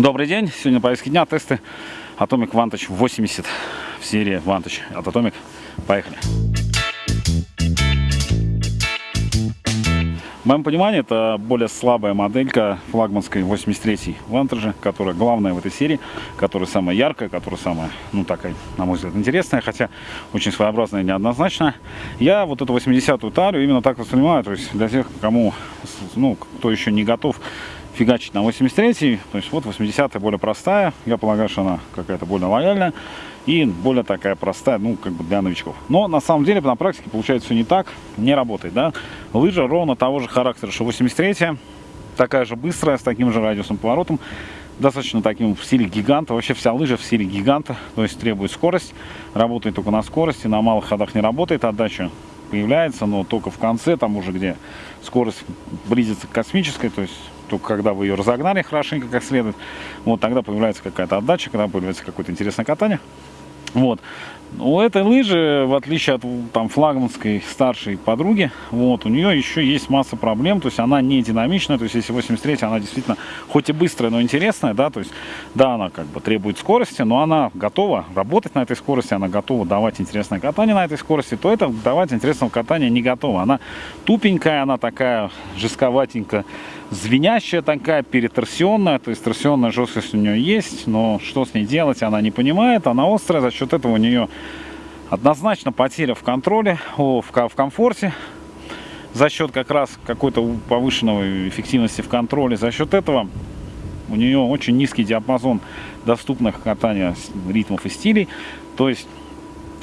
Добрый день, сегодня на дня тесты Atomic Vantage 80 в серии Vantage от Atomic. Поехали! В моем понимании это более слабая моделька флагманской 83 Vantage, которая главная в этой серии, которая самая яркая, которая самая, ну такая, на мой взгляд, интересная, хотя очень своеобразная и неоднозначная. Я вот эту 80-ю тарю именно так воспринимаю, то есть для тех, кому, ну, кто еще не готов фигачить на 83 то есть вот 80 более простая, я полагаю, что она какая-то более лояльная и более такая простая, ну, как бы для новичков. Но на самом деле на практике получается все не так, не работает, да. Лыжа ровно того же характера, что 83 такая же быстрая, с таким же радиусом поворотом, достаточно таким в стиле гиганта. Вообще вся лыжа в стиле гиганта, то есть требует скорость, работает только на скорости, на малых ходах не работает, отдача появляется, но только в конце, там уже где скорость близится к космической, то есть только когда вы ее разогнали хорошенько как следует, вот тогда появляется какая-то отдача, когда появляется какое-то интересное катание. Вот. У этой лыжи, в отличие от там, флагманской старшей подруги, вот, у нее еще есть масса проблем, то есть она не динамичная, то есть если 83 она действительно хоть и быстрая, но интересная, да, то есть да, она как бы требует скорости, но она готова работать на этой скорости, она готова давать интересное катание на этой скорости, то это давать интересного катания не готова. Она тупенькая, она такая жестковатенькая, звенящая такая, переторсионная, то есть торсионная жесткость у нее есть, но что с ней делать, она не понимает, она острая, за счет этого у нее однозначно потеря в контроле, в комфорте, за счет как раз какой-то повышенной эффективности в контроле, за счет этого у нее очень низкий диапазон доступных катания ритмов и стилей, то есть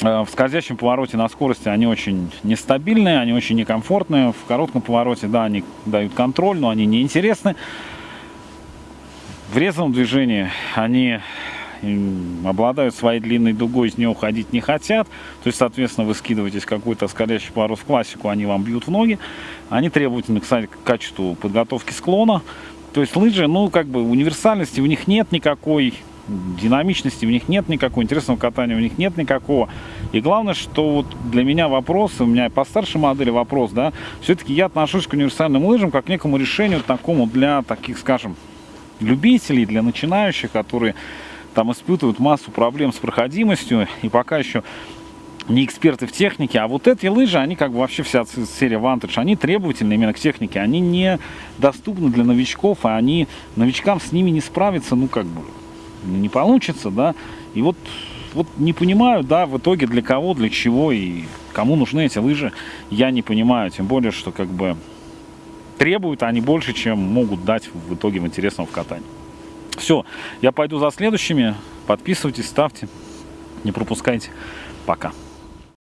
Э, в скользящем повороте на скорости они очень нестабильные, они очень некомфортные. В коротком повороте, да, они дают контроль, но они неинтересны. В резвом движении они обладают своей длинной дугой, из нее уходить не хотят. То есть, соответственно, вы скидываетесь какой-то скользящий поворот в классику, они вам бьют в ноги. Они требовательны, кстати, к качеству подготовки склона. То есть лыжи, ну, как бы универсальности у них нет никакой динамичности в них нет никакого, интересного катания у них нет никакого. И главное, что вот для меня вопрос, у меня по старшей модели вопрос, да, все-таки я отношусь к универсальным лыжам как к некому решению такому для таких, скажем, любителей, для начинающих, которые там испытывают массу проблем с проходимостью и пока еще не эксперты в технике, а вот эти лыжи, они как бы вообще вся серия Vantage, они требовательны именно к технике, они не доступны для новичков, а они, новичкам с ними не справиться, ну как бы, не получится, да, и вот, вот не понимаю, да, в итоге для кого, для чего и кому нужны эти лыжи, я не понимаю, тем более, что как бы требуют они больше, чем могут дать в итоге в интересном катании. Все, я пойду за следующими, подписывайтесь, ставьте, не пропускайте, пока.